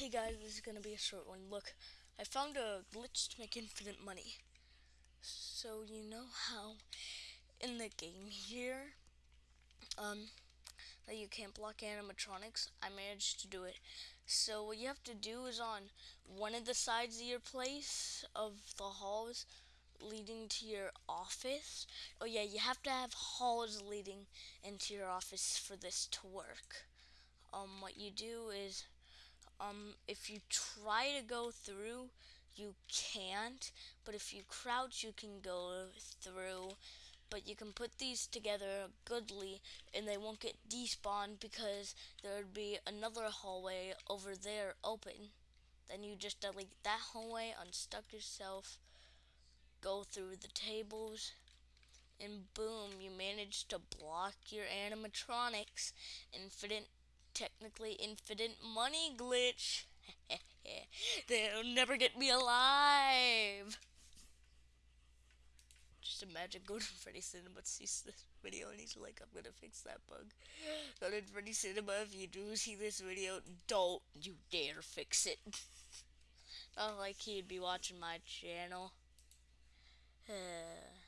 Hey guys, this is gonna be a short one. Look, I found a glitch to make infinite money. So you know how in the game here, um, that you can't block animatronics? I managed to do it. So what you have to do is on one of the sides of your place of the halls leading to your office. Oh yeah, you have to have halls leading into your office for this to work. Um, what you do is um, if you try to go through, you can't. But if you crouch, you can go through. But you can put these together goodly, and they won't get despawned because there would be another hallway over there open. Then you just delete that hallway, unstuck yourself, go through the tables, and boom, you manage to block your animatronics. Infinite technically infinite money glitch. They'll never get me alive. Just imagine going to Freddy Cinema sees this video and he's like, I'm gonna fix that bug. Go to Freddy Cinema if you do see this video, don't you dare fix it. Not like he'd be watching my channel.